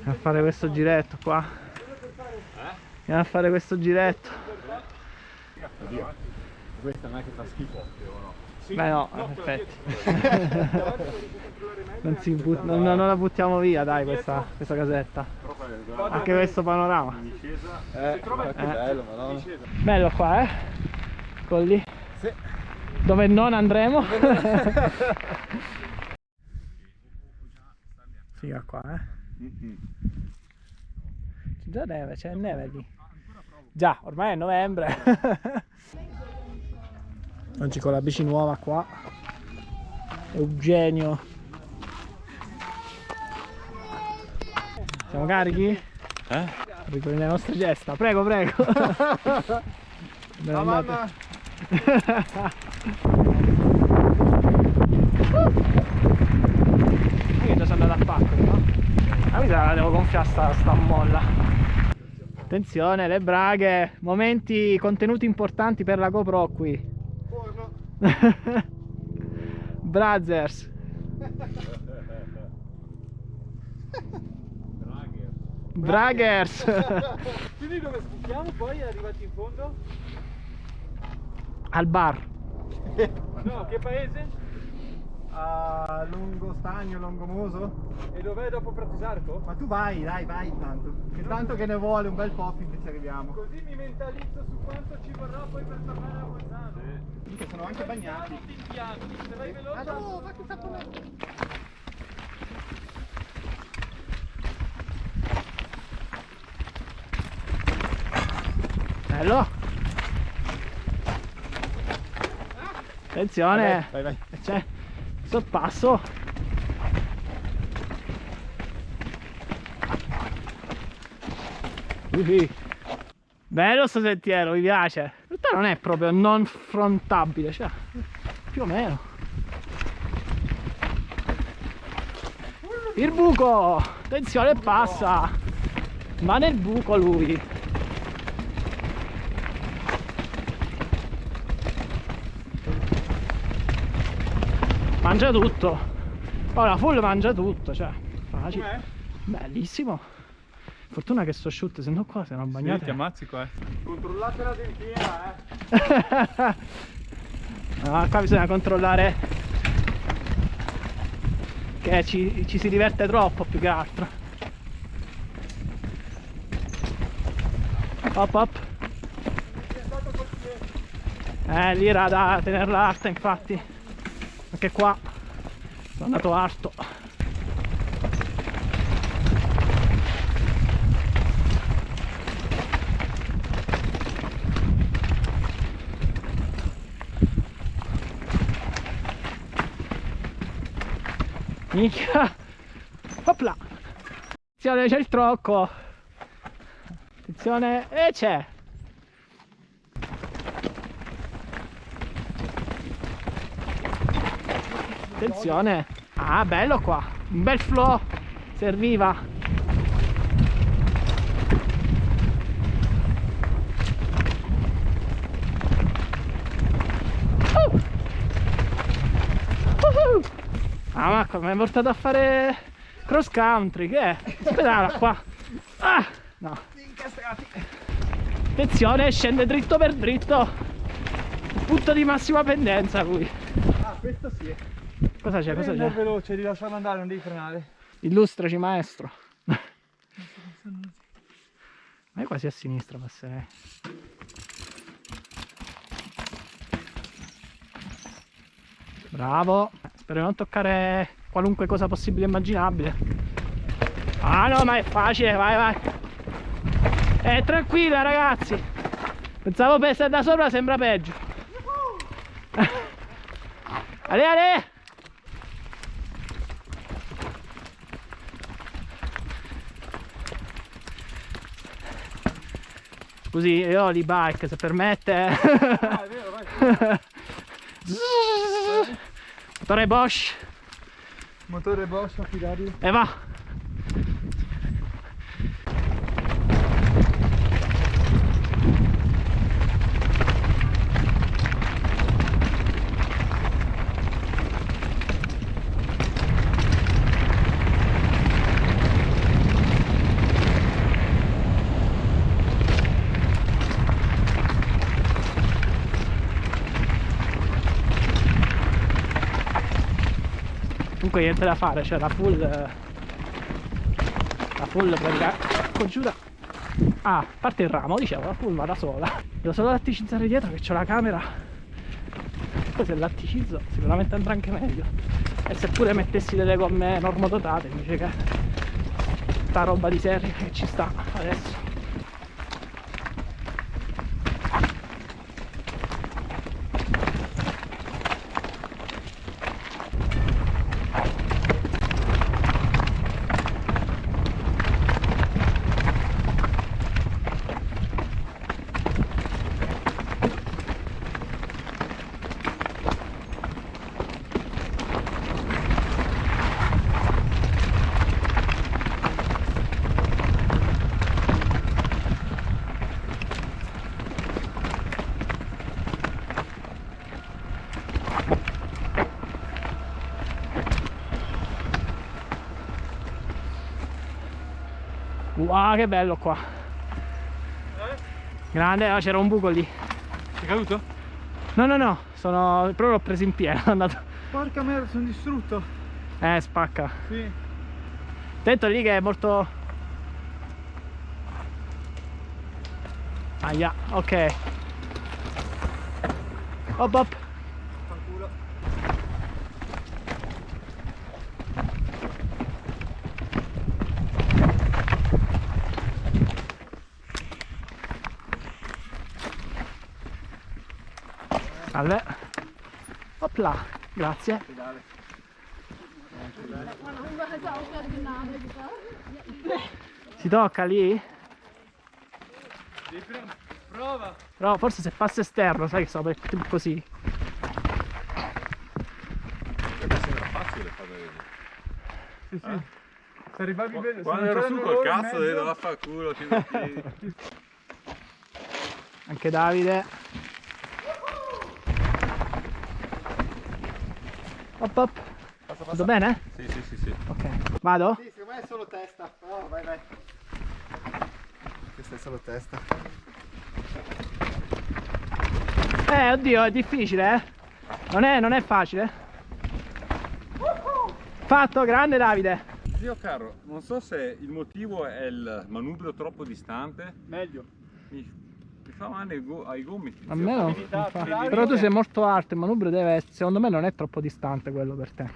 Andiamo a fare questo giretto qua. Andiamo a fare questo giretto. Questa non è che fa schifo? Beh no, in effetti. non, si but- non, non la buttiamo via dai questa, questa casetta. Anche questo panorama. Eh, bello. Bello qua eh. Colli. Sì. Dove non andremo. Figa qua eh. C'è già neve, c'è neve lì. Già, ormai è novembre. Oggi con la bici nuova qua. Eugenio. Siamo carichi? Eh? Ricordi le nostre gesta. Prego, prego. La mamma! Io già sono andato a pacco, no? Ah, mi sa che la devo gonfiare sta, sta molla. Attenzione, le braghe, momenti, contenuti importanti per la GoPro qui. Brothers. Braggers. Quindi dove sbuchiamo poi arrivati in fondo? Al bar. No, che paese? A Lungo Stagno, Longomoso? E dov'è dopo Pratisarco? Ma tu vai, dai, vai intanto. Che tanto che ne vuole un bel po' finché ci arriviamo. Così mi mentalizzo su quanto ci vorrà poi per tornare a Bolzano. Che sono anche bagnati. Se vai veloce. Ah no, ma che sta Bello. Attenzione. Vai, vai. Sorpasso. Uhi. Bello sto sentiero, mi piace. In realtà non è proprio non frontabile, cioè più o meno. Il buco! Attenzione passa! Va nel buco lui! Mangia tutto! Ora full mangia tutto, cioè facile. Bellissimo! Fortuna che sto asciutte, se no qua se non bagnate. ti ammazzi qua. Controllate la dentiera, eh. No, qua bisogna controllare che ci, ci si diverte troppo più che altro. Hop hop. Eh, lì era da tenerla alta infatti. Anche qua sono andato alto. Minchia! Opla! Attenzione, c'è il trocco! Attenzione, e c'è! Attenzione! Ah, bello qua! Un bel flow! Serviva! Uh! Uhu! Ah, ma come mi hai portato a fare cross country? Che è? Aspetta qua! Ah! No! Attenzione, scende dritto per dritto! Punto di massima pendenza lui! Ah, questo sì. Cosa c'è? Cosa Prendi c'è? veloce, di lasciarlo andare, non devi frenare. Illustraci maestro. Ma io quasi a sinistra passerei. Bravo. Spero di non toccare qualunque cosa possibile e immaginabile. Ah no, ma è facile, vai vai. Eh, tranquilla ragazzi. Pensavo per essere da sopra sembra peggio. Ale ale! Scusi, io ho l'e-bike se permette. Ah, è vero, vai. Motore Bosch Motore Bosch affidabile. e va. Comunque niente da fare, cioè la full... La full pratica... Congiura... Ah, a parte il ramo, dicevo, la full va da sola. Devo solo latticizzare dietro che c'ho la camera. Poi se latticizzo sicuramente andrà anche meglio. E seppure mettessi delle gomme normodotate invece che sta roba di serie che ci sta adesso. Wow, che bello qua. Grande, ah, c'era un buco lì. Sei caduto? No, no, no, sono... però l'ho preso in pieno, è andato... Porca merda, sono distrutto. Eh, spacca. Sì. Attento lì che è molto... Aia, ok. Hop hop. Salve. Opla, grazie. Si tocca lì? Devi. Prova. Però forse se passa esterno, sai che per tipo così. Sembra facile fare Sì, sì. Se arrivavi bene, Quando ero su col cazzo vaffanculo fino a piedi. Anche Davide. Hop hop. Tutto bene? Sì, sì, sì, sì. Ok. Vado? Sì, secondo me è solo testa. Però vai vai. Questa è solo testa. Eh, oddio, è difficile, eh. Non è, non è facile. Fatto, grande Davide. Zio caro, non so se il motivo è il manubrio troppo distante. Meglio. Mi fa male ai, go- ai gomiti. A me abilità. Però tu sei molto alto, il manubrio deve essere, secondo me non è troppo distante quello per te.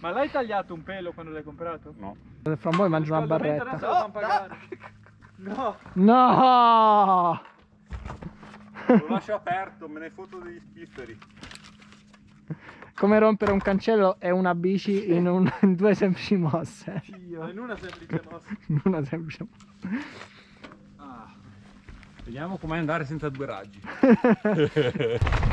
Ma l'hai tagliato un pelo quando l'hai comprato? No. Fra un po' mangio una barretta. No. No! Lo lascio aperto, me ne foto degli spifferi. Come rompere un cancello e una bici in, un- in due semplici mosse. Dio. In una semplice mossa. In una semplice mossa. Vediamo com'è andare senza due raggi.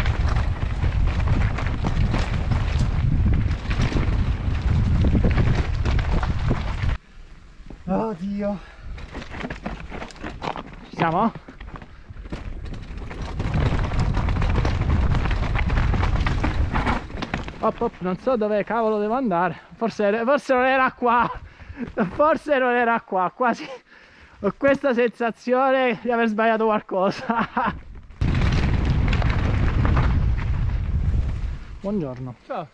Oddio. Ci siamo? Hop hop, non so dove cavolo devo andare. Forse, forse non era qua. Forse non era qua. Quasi ho questa sensazione di aver sbagliato qualcosa. Buongiorno. Ciao.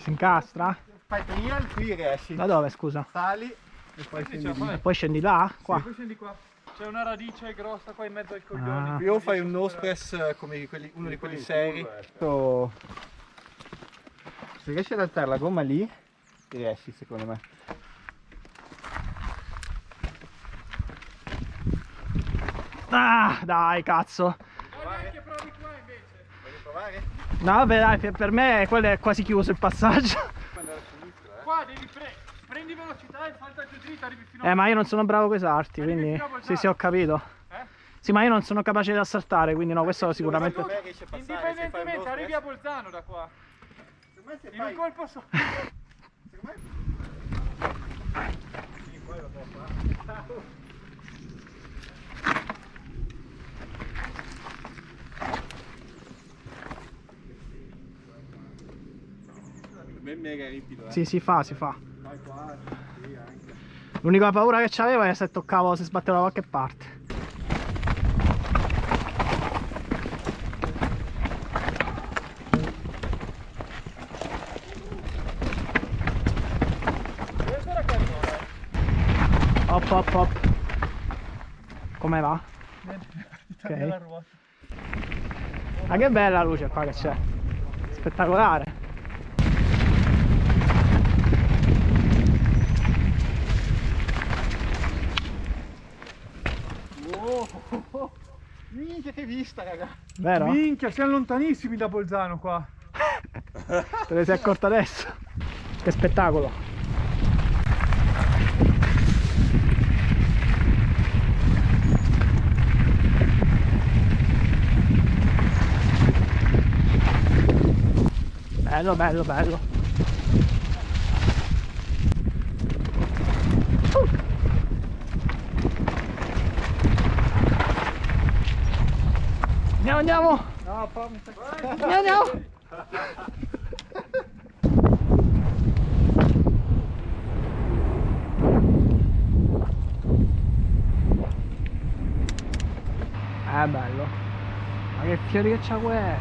Si incastra? Fai trial, qui riesci. Da dove scusa? Sali e poi scendi fai. Poi scendi là? Qua? Sì, poi scendi qua. C'è una radice grossa qua in mezzo ai coglioni. Ah. Qui o fai un nose press eh, come quelli- uno di quelli seri. Oh. Se riesci ad alzare la gomma lì, riesci secondo me. Ah, dai, cazzo. Che provi qua invece. Voglio provare? No, vabbè, dai, per- per me quello è quasi chiuso il passaggio. Qua devi pre prendi velocità e salta giù dritto, arrivi fino Eh, ma io non sono bravo con i salti, Arrivi quindi... a Sì, sì, ho capito. Eh? Sì, ma io non sono capace di assaltare, quindi no, questo sicuramente... A fai Indipendentemente, arrivi a Bolzano da qua. Secondo me se In un fai... colpo solo. Secondo me... me è mega ripido, eh. Sì, si fa, si fa. Vai qua, sì, anche. L'unica paura che c'avevo è se toccavo, se sbattevo da qualche parte. Hop hop hop. Come va? Ruota. Ma che bella luce qua che c'è. Spettacolare. Wow. Minchia che vista, raga. Vero? Minchia, siamo lontanissimi da Bolzano qua. Te ne sei accorta adesso? Che spettacolo! Bello, bello, bello. Andiamo, andiamo! No, fammi Andiamo, andiamo! È bello. Ma che fiori che c'ha questo?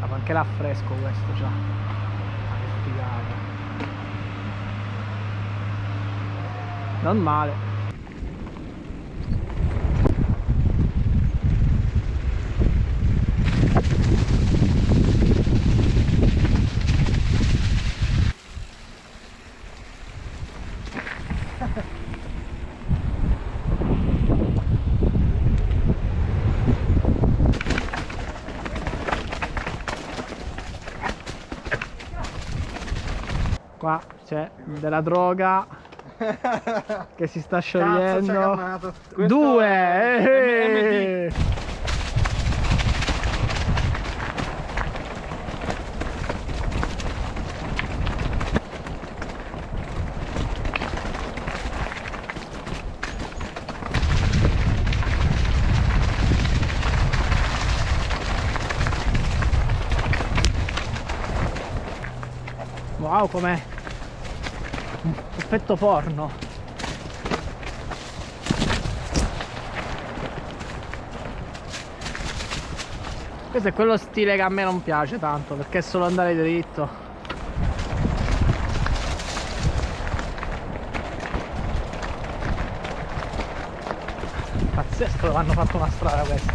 Ah, ma anche l'affresco questo c'ha. Ma che figata. Non male. Qua c'è della droga che si sta sciogliendo. Due! è. Wow, com'è? Effetto porno. Questo è quello stile che a me non piace tanto, perché è solo andare dritto. Pazzesco, hanno fatto una strada questa.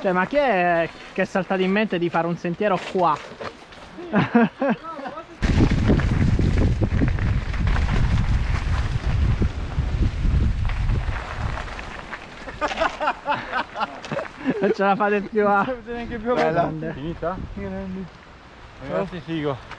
Cioè, ma chi è che è saltato in mente di fare un sentiero qua? Non ce la fate più a... neanche più Grande. Finita? Grandi. Ragazzi, figo.